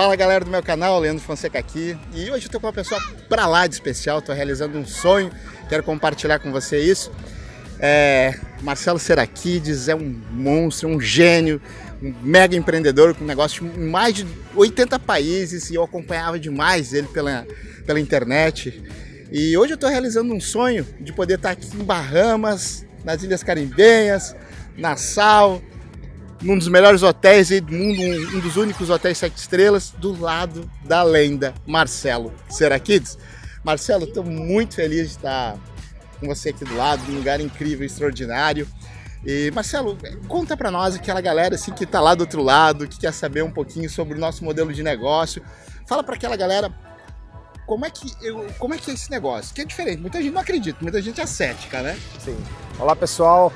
Fala galera do meu canal, Leandro Fonseca aqui e hoje eu tô com uma pessoa pra lá de especial, tô realizando um sonho, quero compartilhar com você isso. É, Marcelo Seraquides é um monstro, um gênio, um mega empreendedor com negócio em mais de 80 países e eu acompanhava demais ele pela, pela internet. E hoje eu tô realizando um sonho de poder estar aqui em Bahamas, nas Ilhas Caribenhas, Nassau, num dos melhores hotéis do mundo, um, um, dos únicos hotéis sete estrelas, do lado da lenda Marcelo Serakids. Marcelo, estou muito feliz de estar com você aqui do lado, num lugar incrível, extraordinário. E Marcelo, conta para nós aquela galera assim que está lá do outro lado, que quer saber um pouquinho sobre o nosso modelo de negócio. Fala para aquela galera como é que eu, como é que é esse negócio? Que é diferente. Muita gente não acredita, muita gente é cética, né? Sim. Olá pessoal,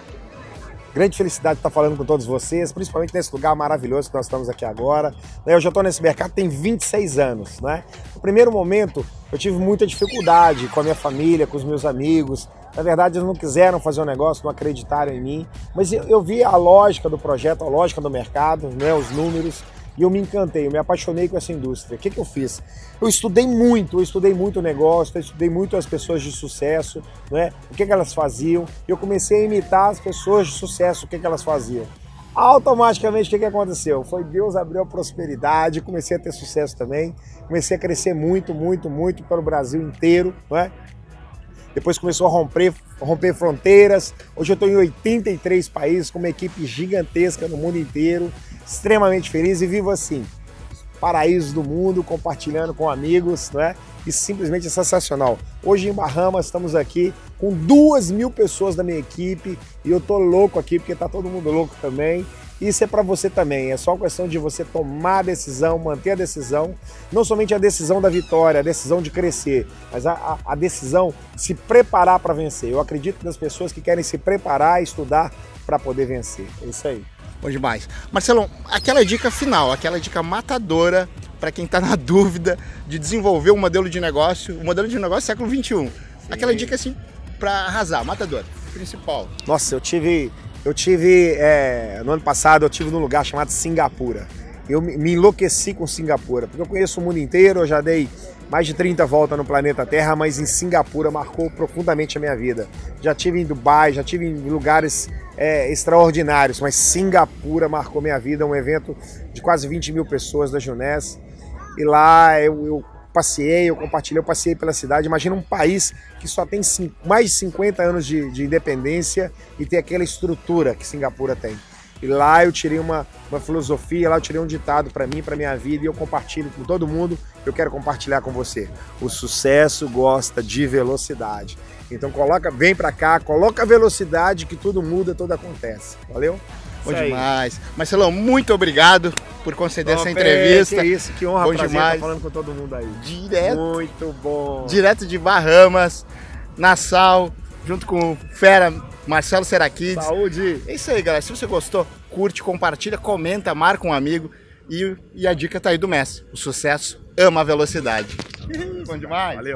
Grande felicidade de estar falando com todos vocês, principalmente nesse lugar maravilhoso que nós estamos aqui agora. Eu já estou nesse mercado tem 26 anos. Né? No primeiro momento, eu tive muita dificuldade com a minha família, com os meus amigos. Na verdade, eles não quiseram fazer o um negócio, não acreditaram em mim. Mas eu vi a lógica do projeto, a lógica do mercado, né, os números e eu me encantei, eu me apaixonei com essa indústria. O que, que eu fiz? Eu estudei muito, eu estudei muito o negócio, eu estudei muito as pessoas de sucesso, né? o que, que elas faziam, eu comecei a imitar as pessoas de sucesso, o que, que elas faziam. Automaticamente, o que, que aconteceu? Foi Deus abriu a prosperidade, comecei a ter sucesso também, comecei a crescer muito, muito, muito pelo Brasil inteiro, não é? Depois começou a romper, romper fronteiras. Hoje eu estou em 83 países com uma equipe gigantesca no mundo inteiro extremamente feliz e vivo assim, paraíso do mundo, compartilhando com amigos, não é? E simplesmente é sensacional. Hoje em Bahamas estamos aqui com duas mil pessoas da minha equipe e eu tô louco aqui porque tá todo mundo louco também. Isso é para você também, é só questão de você tomar a decisão, manter a decisão, não somente a decisão da vitória, a decisão de crescer, mas a, a, a decisão de se preparar para vencer. Eu acredito nas pessoas que querem se preparar e estudar para poder vencer. É isso aí. Bom demais. Marcelão, aquela dica final, aquela dica matadora para quem está na dúvida de desenvolver um modelo de negócio, um modelo de negócio século 21. Aquela dica assim para arrasar, matadora, principal. Nossa, eu tive, eu tive é, no ano passado eu tive num lugar chamado Singapura. Eu me enlouqueci com Singapura, porque eu conheço o mundo inteiro, eu já dei mais de 30 voltas no planeta Terra, mas em Singapura marcou profundamente a minha vida. Já tive em Dubai, já tive em lugares é, extraordinários, mas Singapura marcou minha vida, um evento de quase 20 mil pessoas da Junés. E lá eu, eu passei, eu compartilhei, eu passei pela cidade. Imagina um país que só tem mais de 50 anos de, de independência e tem aquela estrutura que Singapura tem. E lá eu tirei uma, uma filosofia, lá eu tirei um ditado para mim, para minha vida, e eu compartilho com todo mundo. Eu quero compartilhar com você. O sucesso gosta de velocidade. Então coloca, vem para cá, coloca a velocidade que tudo muda, tudo acontece. Valeu? Bom demais. Marcelão, muito obrigado por conceder essa entrevista. Que isso, que honra, bom prazer demais. falando com todo mundo aí. Direto. Muito bom. Direto de Bahamas, Nassau, junto com o Fera Marcelo Seraquides. Saúde! É isso aí, galera. Se você gostou, curte, compartilha, comenta, marca um amigo. E, e a dica tá aí do mestre. O sucesso ama a velocidade. Bom demais. Valeu.